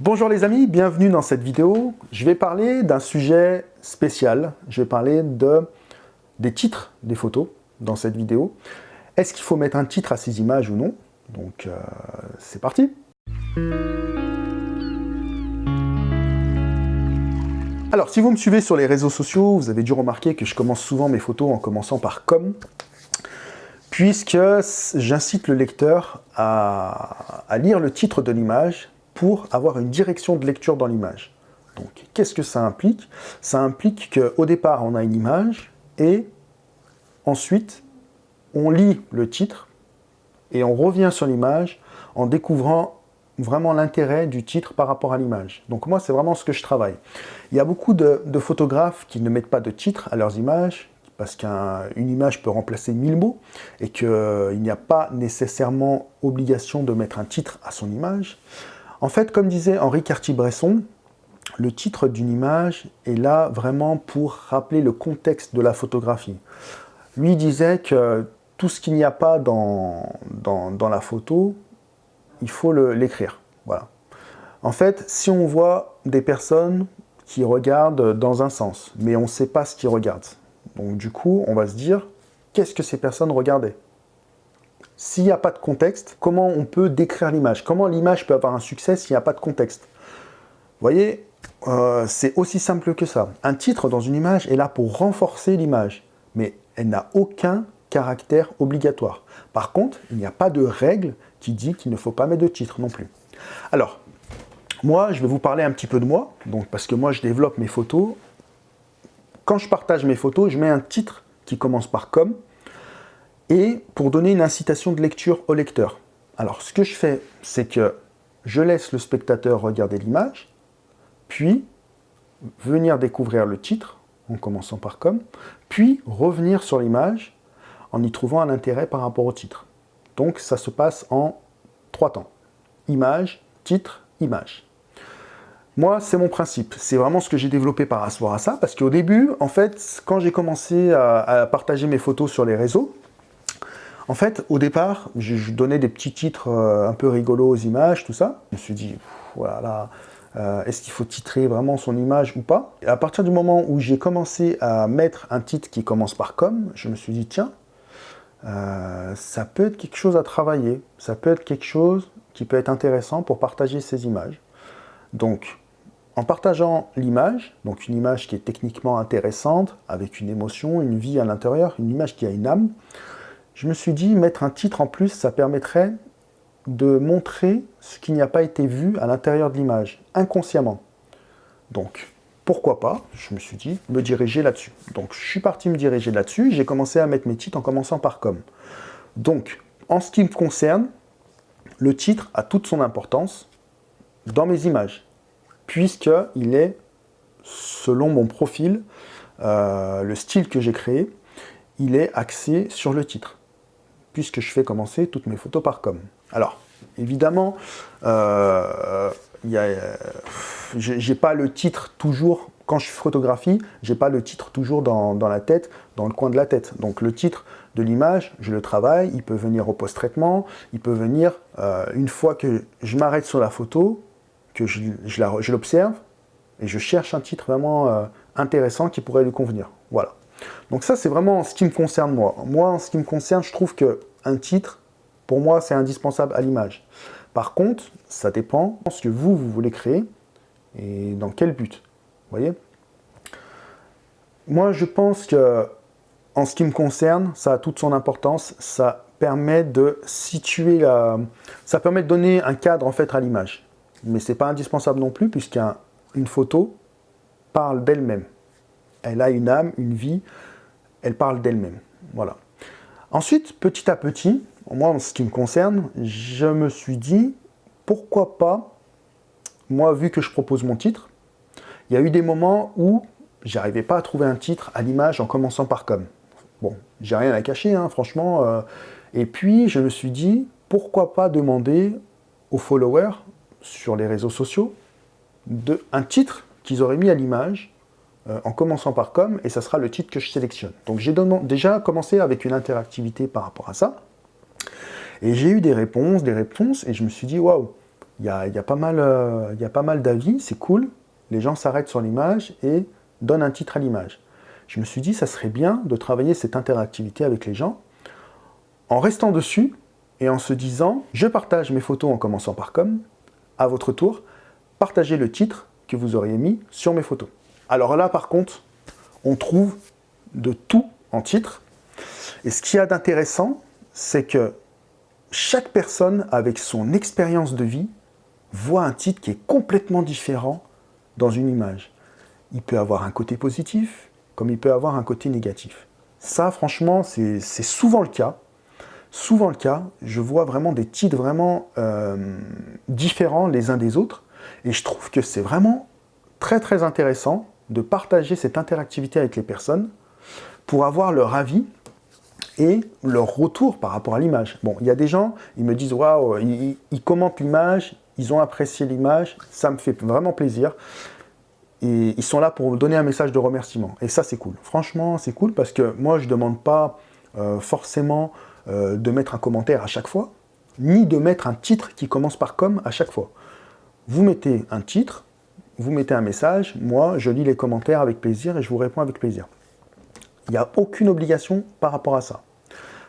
Bonjour les amis, bienvenue dans cette vidéo. Je vais parler d'un sujet spécial. Je vais parler de, des titres des photos dans cette vidéo. Est-ce qu'il faut mettre un titre à ces images ou non? Donc euh, c'est parti Alors, si vous me suivez sur les réseaux sociaux, vous avez dû remarquer que je commence souvent mes photos en commençant par « comme », puisque j'incite le lecteur à lire le titre de l'image pour avoir une direction de lecture dans l'image. Donc, qu'est-ce que ça implique? Ça implique qu'au départ, on a une image, et ensuite, on lit le titre, et on revient sur l'image en découvrant vraiment l'intérêt du titre par rapport à l'image. Donc moi, c'est vraiment ce que je travaille. Il y a beaucoup de, photographes qui ne mettent pas de titre à leurs images, parce qu'une image peut remplacer mille mots, et qu'il n'y a pas nécessairement obligation de mettre un titre à son image. En fait, comme disait Henri Cartier-Bresson, le titre d'une image est là vraiment pour rappeler le contexte de la photographie. Lui disait que tout ce qu'il n'y a pas dans, la photo, il faut l'écrire. Voilà. En fait, si on voit des personnes qui regardent dans un sens, mais on ne sait pas ce qu'ils regardent, donc du coup, on va se dire, qu'est-ce que ces personnes regardaient? S'il n'y a pas de contexte, comment on peut décrire l'image? Comment l'image peut avoir un succès s'il n'y a pas de contexte? Vous voyez, euh, c'est aussi simple que ça. Un titre dans une image est là pour renforcer l'image, mais elle n'a aucun caractère obligatoire. Par contre, il n'y a pas de règle qui dit qu'il ne faut pas mettre de titre non plus. Alors, moi, je vais vous parler un petit peu de moi, donc parce que moi, je développe mes photos. Quand je partage mes photos, je mets un titre qui commence par « comme », et pour donner une incitation de lecture au lecteur. Alors, ce que je fais, c'est que je laisse le spectateur regarder l'image, puis venir découvrir le titre, en commençant par « comme », puis revenir sur l'image en y trouvant un intérêt par rapport au titre. Donc, ça se passe en trois temps. Image, titre, image. Moi, c'est mon principe. C'est vraiment ce que j'ai développé par rapport à ça, parce qu'au début, en fait, quand j'ai commencé à partager mes photos sur les réseaux, en fait, au départ, je, donnais des petits titres euh, un peu rigolos aux images, tout ça. Je me suis dit, voilà, euh, est-ce qu'il faut titrer vraiment son image ou pas? Et à partir du moment où j'ai commencé à mettre un titre qui commence par « comme », je me suis dit, tiens, euh, ça peut être quelque chose à travailler, ça peut être quelque chose qui peut être intéressant pour partager ces images. Donc, en partageant l'image, donc une image qui est techniquement intéressante, avec une émotion, une vie à l'intérieur, une image qui a une âme, je me suis dit, mettre un titre en plus, ça permettrait de montrer ce qui n'a pas été vu à l'intérieur de l'image, inconsciemment. Donc, pourquoi pas, je me suis dit, me diriger là-dessus. Donc, je suis parti me diriger là-dessus, j'ai commencé à mettre mes titres en commençant par « comme ». Donc, en ce qui me concerne, le titre a toute son importance dans mes images, puisqu'il est, selon mon profil, euh, le style que j'ai créé, il est axé sur le titre puisque je fais commencer toutes mes photos par com. Alors, évidemment, euh, j'ai pas le titre toujours, quand je photographie, j'ai pas le titre toujours dans, la tête, dans le coin de la tête. Donc le titre de l'image, je le travaille, il peut venir au post-traitement, il peut venir euh, une fois que je m'arrête sur la photo, que je, je l'observe, et je cherche un titre vraiment euh, intéressant qui pourrait lui convenir. Voilà. Donc ça, c'est vraiment ce qui me concerne moi. Moi, en ce qui me concerne, je trouve qu'un titre, pour moi, c'est indispensable à l'image. Par contre, ça dépend de ce que vous, vous voulez créer et dans quel but. Vous voyez? Moi, je pense que, en ce qui me concerne, ça a toute son importance. Ça permet de situer la... Ça permet de donner un cadre, en fait, à l'image. Mais ce n'est pas indispensable non plus, puisqu'une photo parle d'elle-même elle a une âme, une vie, elle parle d'elle-même. Voilà. Ensuite, petit à petit, moi en ce qui me concerne, je me suis dit, pourquoi pas, moi vu que je propose mon titre, il y a eu des moments où j'arrivais pas à trouver un titre à l'image en commençant par comme. Bon, j'ai rien à cacher, hein, franchement. Euh. et puis, je me suis dit, pourquoi pas demander aux followers sur les réseaux sociaux de, un titre qu'ils auraient mis à l'image euh, en commençant par com, et ça sera le titre que je sélectionne. Donc j'ai déjà commencé avec une interactivité par rapport à ça, et j'ai eu des réponses, des réponses, et je me suis dit, waouh, Il y a, pas mal, euh, il y a pas mal d'avis, c'est cool. Les gens s'arrêtent sur l'image et donnent un titre à l'image. Je me suis dit, ça serait bien de travailler cette interactivité avec les gens en restant dessus et en se disant, je partage mes photos en commençant par comme, à votre tour, partagez le titre que vous auriez mis sur mes photos. Alors là, par contre, on trouve de tout en titre. Et ce qu'il y a d'intéressant, c'est que chaque personne, avec son expérience de vie, voit un titre qui est complètement différent dans une image. Il peut avoir un côté positif, comme il peut avoir un côté négatif. Ça, franchement, c'est souvent le cas. Souvent le cas, je vois vraiment des titres vraiment euh, différents les uns des autres. Et je trouve que c'est vraiment très très intéressant de partager cette interactivité avec les personnes pour avoir leur avis et leur retour par rapport à l'image. Bon, il y a des gens, ils me disent « Waouh, ils, commentent l'image, ils ont apprécié l'image, ça me fait vraiment plaisir. » Et ils sont là pour donner un message de remerciement. Et ça, c'est cool. Franchement, c'est cool parce que moi, je ne demande pas euh, forcément euh, de mettre un commentaire à chaque fois, ni de mettre un titre qui commence par « comme » à chaque fois. Vous mettez un titre, vous mettez un message, moi, je lis les commentaires avec plaisir et je vous réponds avec plaisir. Il n'y a aucune obligation par rapport à ça.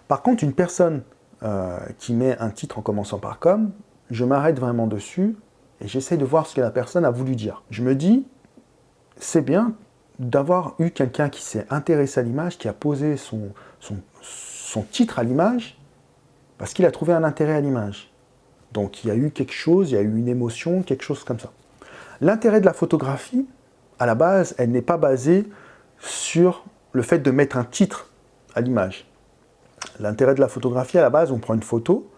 Par contre, une personne euh, qui met un titre en commençant par « comme », je m'arrête vraiment dessus et j'essaie de voir ce que la personne a voulu dire. Je me dis, c'est bien d'avoir eu quelqu'un qui s'est intéressé à l'image, qui a posé son, son titre à l'image, parce qu'il a trouvé un intérêt à l'image. Donc il y a eu quelque chose, il y a eu une émotion, quelque chose comme ça. L'intérêt de la photographie, à la base, elle n'est pas basée sur le fait de mettre un titre à l'image. L'intérêt de la photographie, à la base, on prend une photo,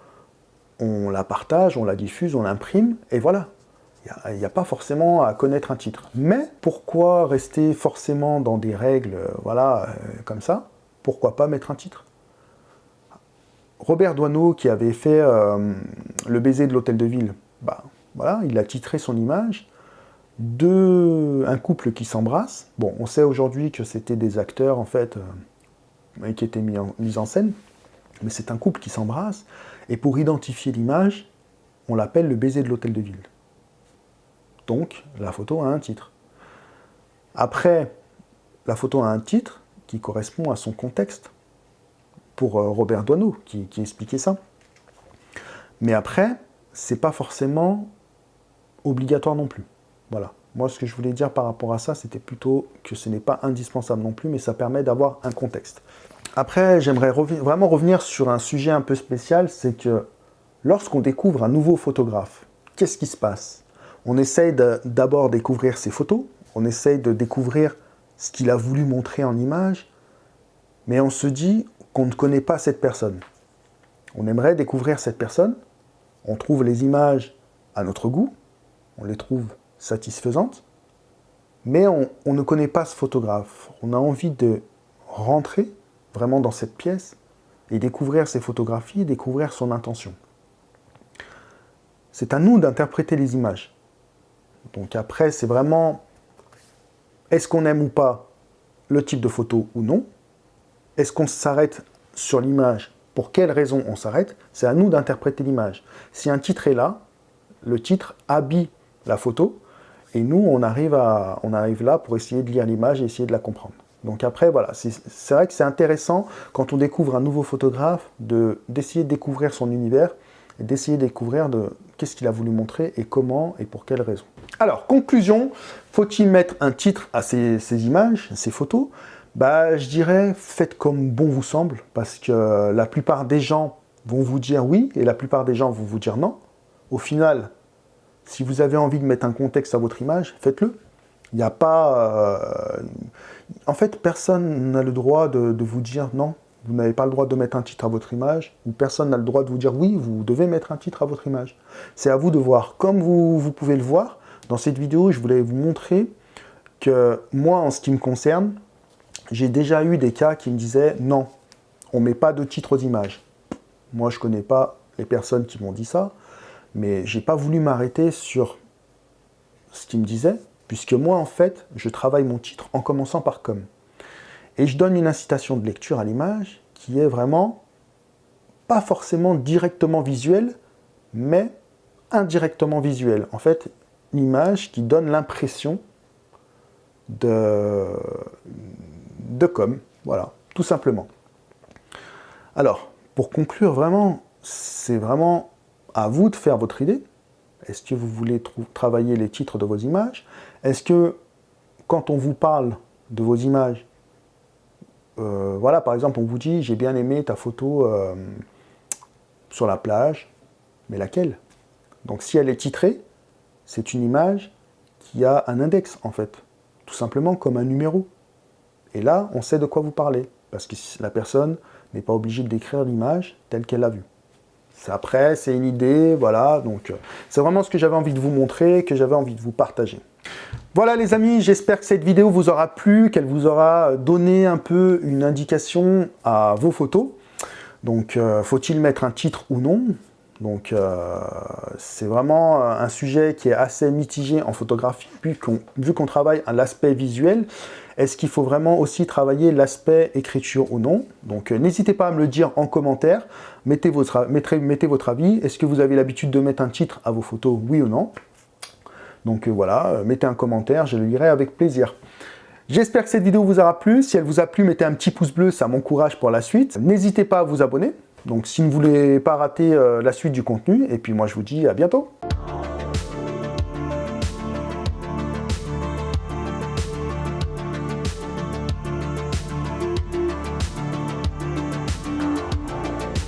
on la partage, on la diffuse, on l'imprime, et voilà. Il n'y a, pas forcément à connaître un titre. Mais pourquoi rester forcément dans des règles euh, voilà, euh, comme ça? Pourquoi pas mettre un titre? Robert Doisneau, qui avait fait euh, Le baiser de l'hôtel de ville, bah, voilà, il a titré son image de un couple qui s'embrasse. Bon, on sait aujourd'hui que c'était des acteurs, en fait, qui étaient mis en, scène, mais c'est un couple qui s'embrasse, et pour identifier l'image, on l'appelle le baiser de l'hôtel de ville. Donc, la photo a un titre. Après, la photo a un titre qui correspond à son contexte, pour euh, Robert Doisneau, qui, expliquait ça. Mais après, c'est pas forcément obligatoire non plus. Voilà. Moi, ce que je voulais dire par rapport à ça, c'était plutôt que ce n'est pas indispensable non plus, mais ça permet d'avoir un contexte. Après, j'aimerais vraiment revenir sur un sujet un peu spécial, c'est que lorsqu'on découvre un nouveau photographe, qu'est-ce qui se passe? On essaye d'abord découvrir ses photos, on essaye de découvrir ce qu'il a voulu montrer en image, mais on se dit qu'on ne connaît pas cette personne. On aimerait découvrir cette personne, on trouve les images à notre goût, on les trouve satisfaisantes, mais on, ne connaît pas ce photographe. On a envie de rentrer vraiment dans cette pièce et découvrir ses photographies, découvrir son intention. C'est à nous d'interpréter les images. Donc après, c'est vraiment, est-ce qu'on aime ou pas le type de photo ou non? Est-ce qu'on s'arrête sur l'image? Pour quelle raison on s'arrête? C'est à nous d'interpréter l'image. Si un titre est là, le titre habille la photo, et nous, on arrive, à, là pour essayer de lire l'image et essayer de la comprendre. Donc après, voilà, c'est vrai que c'est intéressant, quand on découvre un nouveau photographe, d'essayer de, découvrir son univers, et d'essayer de découvrir de qu'est-ce qu'il a voulu montrer, et comment, et pour quelles raisons. Alors, conclusion, faut-il mettre un titre à ces, images, ces photos? Bah, Je dirais, faites comme bon vous semble, parce que la plupart des gens vont vous dire oui, et la plupart des gens vont vous dire non. Au final, si vous avez envie de mettre un contexte à votre image, faites-le. Il n'y a pas... Euh, en fait, personne n'a le droit de, vous dire non, vous n'avez pas le droit de mettre un titre à votre image, ou personne n'a le droit de vous dire oui, vous devez mettre un titre à votre image. C'est à vous de voir. Comme vous, vous pouvez le voir, dans cette vidéo, je voulais vous montrer que moi, en ce qui me concerne, j'ai déjà eu des cas qui me disaient « Non, on ne met pas de titre aux images ». Moi, je ne connais pas les personnes qui m'ont dit ça, mais je n'ai pas voulu m'arrêter sur ce qu'ils me disaient, puisque moi, en fait, je travaille mon titre en commençant par « comme ». Et je donne une incitation de lecture à l'image qui est vraiment pas forcément directement visuelle, mais indirectement visuelle. En fait, une image qui donne l'impression de, de com. Voilà, tout simplement. Alors, pour conclure vraiment, c'est vraiment à vous de faire votre idée. Est-ce que vous voulez travailler les titres de vos images? Est-ce que, quand on vous parle de vos images, euh, voilà, par exemple, on vous dit « j'ai bien aimé ta photo euh, sur la plage », mais laquelle? Donc si elle est titrée, c'est une image qui a un index, en fait, tout simplement comme un numéro. Et là, on sait de quoi vous parlez, parce que la personne n'est pas obligée décrire l'image telle qu'elle l'a vue. Après, c'est une idée, voilà, donc euh, c'est vraiment ce que j'avais envie de vous montrer, que j'avais envie de vous partager. Voilà les amis, j'espère que cette vidéo vous aura plu, qu'elle vous aura donné un peu une indication à vos photos. Donc, euh, faut-il mettre un titre ou non? Donc, euh, c'est vraiment un sujet qui est assez mitigé en photographie, vu qu'on travaille à l'aspect visuel. Est-ce qu'il faut vraiment aussi travailler l'aspect écriture ou non? Donc, n'hésitez pas à me le dire en commentaire. Mettez votre, avis. Est-ce que vous avez l'habitude de mettre un titre à vos photos, oui ou non? Donc euh, voilà, euh, mettez un commentaire, je le lirai avec plaisir. J'espère que cette vidéo vous aura plu. Si elle vous a plu, mettez un petit pouce bleu, ça m'encourage pour la suite. N'hésitez pas à vous abonner. Donc si vous ne voulez pas rater euh, la suite du contenu, et puis moi je vous dis à bientôt